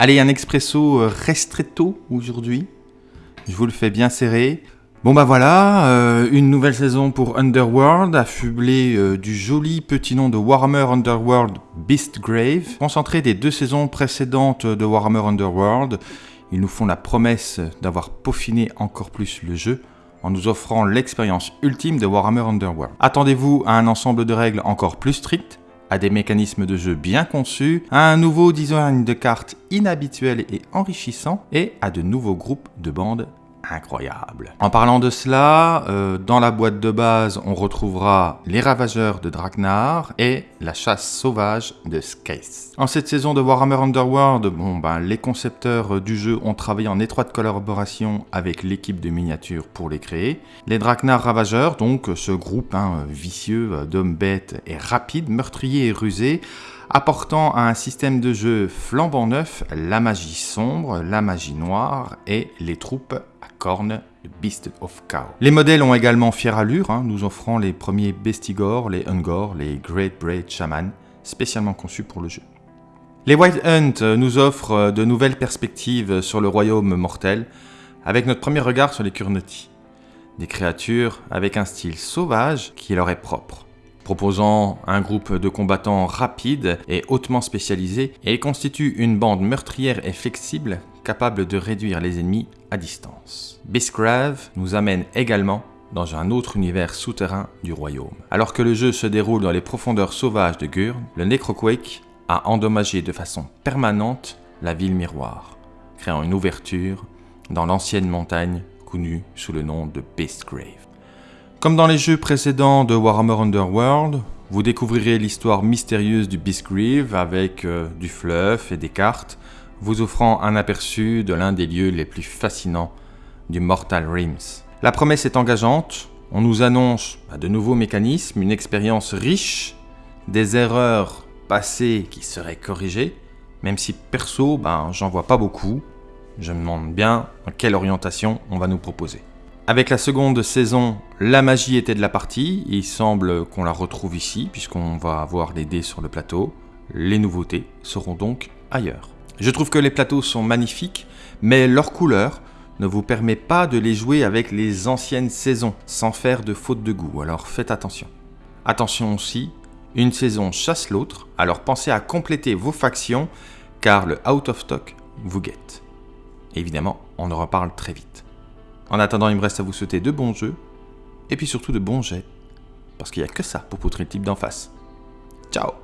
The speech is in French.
Allez, un expresso euh, restretto aujourd'hui. Je vous le fais bien serré. Bon bah voilà, euh, une nouvelle saison pour Underworld, affublée euh, du joli petit nom de Warhammer Underworld Beastgrave. Concentré des deux saisons précédentes de Warhammer Underworld, ils nous font la promesse d'avoir peaufiné encore plus le jeu en nous offrant l'expérience ultime de Warhammer Underworld. Attendez-vous à un ensemble de règles encore plus strictes, à des mécanismes de jeu bien conçus, à un nouveau design de cartes inhabituel et enrichissant, et à de nouveaux groupes de bandes incroyables. En parlant de cela, euh, dans la boîte de base, on retrouvera les Ravageurs de Dragnar et la chasse sauvage de Skaith. En cette saison de Warhammer Underworld, bon, ben, les concepteurs du jeu ont travaillé en étroite collaboration avec l'équipe de miniatures pour les créer. Les Dragnar Ravageurs, donc ce groupe hein, vicieux d'hommes bêtes et rapides, meurtriers et rusés, apportant à un système de jeu flambant neuf la magie sombre, la magie noire et les troupes à cornes de Beast of Chaos. Les modèles ont également fière allure, hein, nous offrant les premiers Bestigor, les Ungor, les Great Braid Shaman, spécialement conçus pour le jeu. Les White Hunt nous offrent de nouvelles perspectives sur le royaume mortel, avec notre premier regard sur les Kurnoti. Des créatures avec un style sauvage qui leur est propre proposant un groupe de combattants rapides et hautement spécialisés, et constitue une bande meurtrière et flexible capable de réduire les ennemis à distance. Bisgrave nous amène également dans un autre univers souterrain du royaume. Alors que le jeu se déroule dans les profondeurs sauvages de Gurn, le Necroquake a endommagé de façon permanente la ville miroir, créant une ouverture dans l'ancienne montagne connue sous le nom de Beastgrave. Comme dans les jeux précédents de Warhammer Underworld, vous découvrirez l'histoire mystérieuse du Beastgrave avec euh, du fluff et des cartes, vous offrant un aperçu de l'un des lieux les plus fascinants du Mortal Realms. La promesse est engageante, on nous annonce de nouveaux mécanismes, une expérience riche, des erreurs passées qui seraient corrigées, même si perso, ben, j'en vois pas beaucoup, je me demande bien quelle orientation on va nous proposer. Avec la seconde saison, la magie était de la partie, il semble qu'on la retrouve ici, puisqu'on va avoir les dés sur le plateau. Les nouveautés seront donc ailleurs. Je trouve que les plateaux sont magnifiques, mais leur couleur ne vous permet pas de les jouer avec les anciennes saisons, sans faire de faute de goût, alors faites attention. Attention aussi, une saison chasse l'autre, alors pensez à compléter vos factions, car le out of stock vous guette. Évidemment, on en reparle très vite. En attendant, il me reste à vous souhaiter de bons jeux, et puis surtout de bons jets, parce qu'il n'y a que ça pour poutrer le type d'en face. Ciao